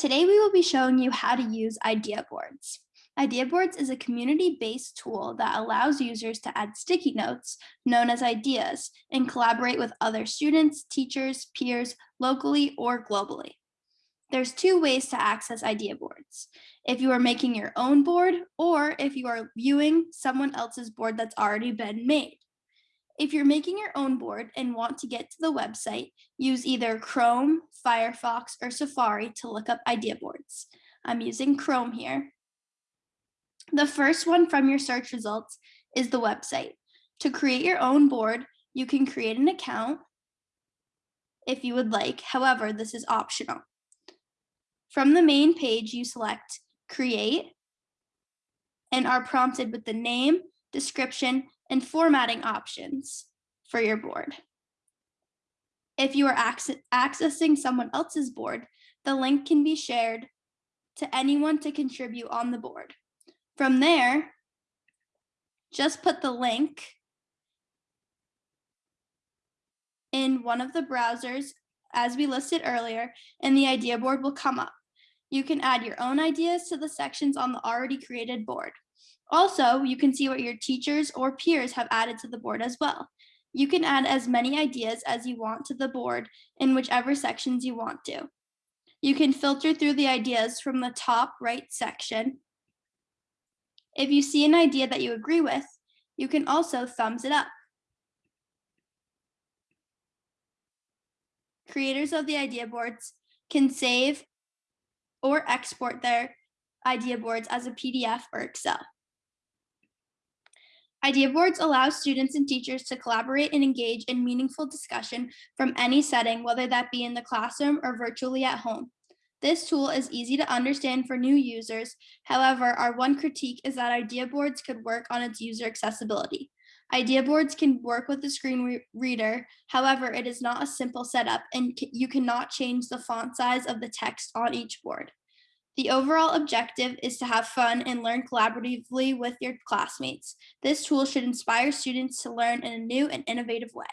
Today we will be showing you how to use Idea Boards. Idea Boards is a community-based tool that allows users to add sticky notes, known as ideas, and collaborate with other students, teachers, peers, locally or globally. There's two ways to access Idea Boards. If you are making your own board or if you are viewing someone else's board that's already been made. If you're making your own board and want to get to the website, use either Chrome, Firefox, or Safari to look up idea boards. I'm using Chrome here. The first one from your search results is the website. To create your own board, you can create an account if you would like. However, this is optional. From the main page, you select Create and are prompted with the name, description, and formatting options for your board. If you are accessing someone else's board, the link can be shared to anyone to contribute on the board. From there, just put the link in one of the browsers as we listed earlier, and the idea board will come up. You can add your own ideas to the sections on the already created board. Also, you can see what your teachers or peers have added to the board as well. You can add as many ideas as you want to the board in whichever sections you want to. You can filter through the ideas from the top right section. If you see an idea that you agree with, you can also thumbs it up. Creators of the idea boards can save or export their idea boards as a PDF or Excel. Idea boards allow students and teachers to collaborate and engage in meaningful discussion from any setting, whether that be in the classroom or virtually at home. This tool is easy to understand for new users. However, our one critique is that idea boards could work on its user accessibility. Idea boards can work with the screen re reader. However, it is not a simple setup and you cannot change the font size of the text on each board. The overall objective is to have fun and learn collaboratively with your classmates. This tool should inspire students to learn in a new and innovative way.